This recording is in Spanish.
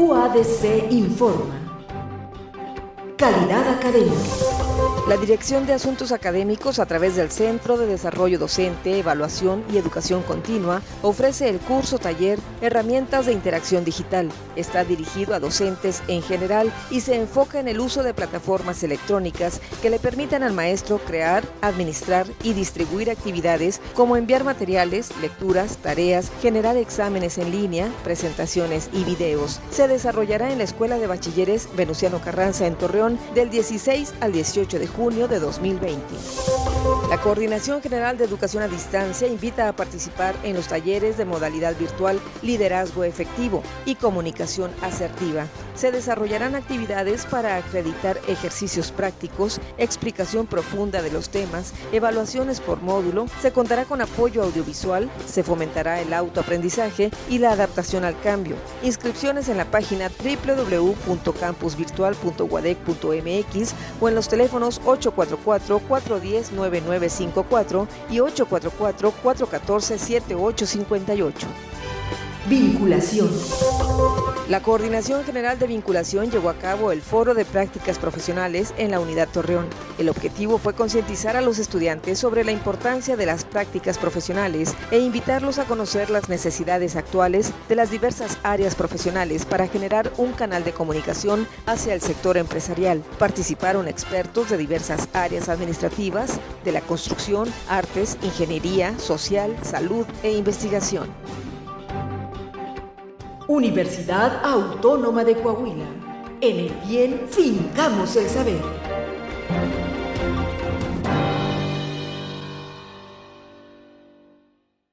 UADC informa. Calidad académica. La Dirección de Asuntos Académicos, a través del Centro de Desarrollo Docente, Evaluación y Educación Continua, ofrece el curso taller Herramientas de Interacción Digital. Está dirigido a docentes en general y se enfoca en el uso de plataformas electrónicas que le permitan al maestro crear, administrar y distribuir actividades como enviar materiales, lecturas, tareas, generar exámenes en línea, presentaciones y videos. Se desarrollará en la Escuela de Bachilleres Venustiano Carranza en Torreón del 16 al 18 de junio de 2020. La Coordinación General de Educación a Distancia invita a participar en los talleres de modalidad virtual Liderazgo Efectivo y Comunicación Asertiva. Se desarrollarán actividades para acreditar ejercicios prácticos, explicación profunda de los temas, evaluaciones por módulo, se contará con apoyo audiovisual, se fomentará el autoaprendizaje y la adaptación al cambio. Inscripciones en la página www.campusvirtual.guadec.mx o en los teléfonos 844-410-9954 y 844-414-7858. Vinculación. La Coordinación General de Vinculación llevó a cabo el Foro de Prácticas Profesionales en la Unidad Torreón. El objetivo fue concientizar a los estudiantes sobre la importancia de las prácticas profesionales e invitarlos a conocer las necesidades actuales de las diversas áreas profesionales para generar un canal de comunicación hacia el sector empresarial. Participaron expertos de diversas áreas administrativas, de la construcción, artes, ingeniería, social, salud e investigación. Universidad Autónoma de Coahuila. En el bien fincamos el saber.